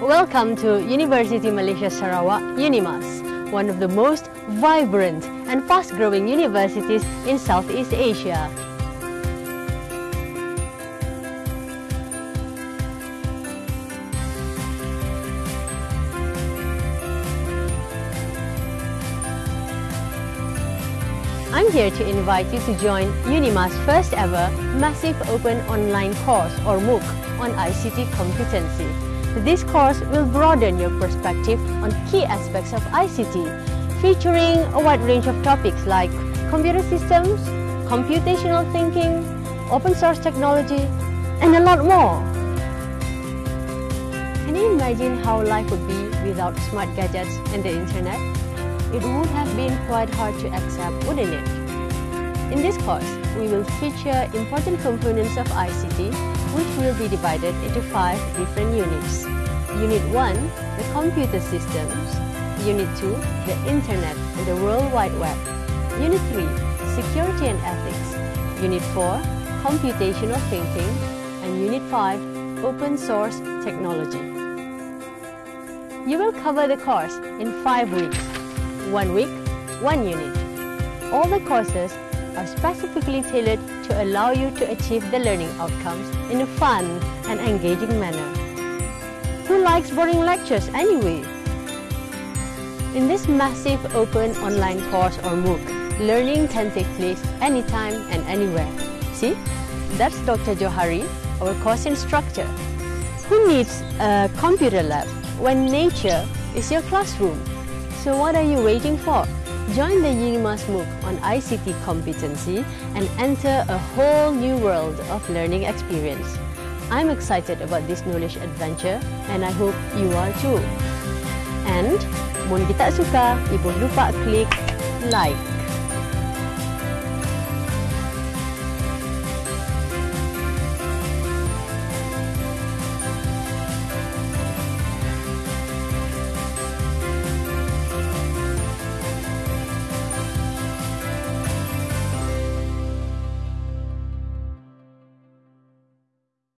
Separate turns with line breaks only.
Welcome to University Malaysia Sarawak, UNIMAS, one of the most vibrant and fast-growing universities in Southeast Asia. I'm here to invite you to join UNIMAS first ever Massive Open Online course or MOOC on ICT competency. This course will broaden your perspective on key aspects of ICT, featuring a wide range of topics like computer systems, computational thinking, open source technology, and a lot more. Can you imagine how life would be without smart gadgets and the internet? it would have been quite hard to accept, wouldn't it? In this course, we will feature important components of ICT, which will be divided into five different units. Unit 1, the computer systems. Unit 2, the internet and the World Wide Web. Unit 3, security and ethics. Unit 4, computational thinking. And Unit 5, open source technology. You will cover the course in five weeks one week, one unit. All the courses are specifically tailored to allow you to achieve the learning outcomes in a fun and engaging manner. Who likes boring lectures anyway? In this massive open online course or MOOC, learning can take place anytime and anywhere. See, that's Dr. Johari, our course instructor. Who needs a computer lab when nature is your classroom? So what are you waiting for? Join the UNIMAS MOOC on ICT competency and enter a whole new world of learning experience. I'm excited about this knowledge adventure and I hope you are too. And, mun kita suka, ibu lupa klik like.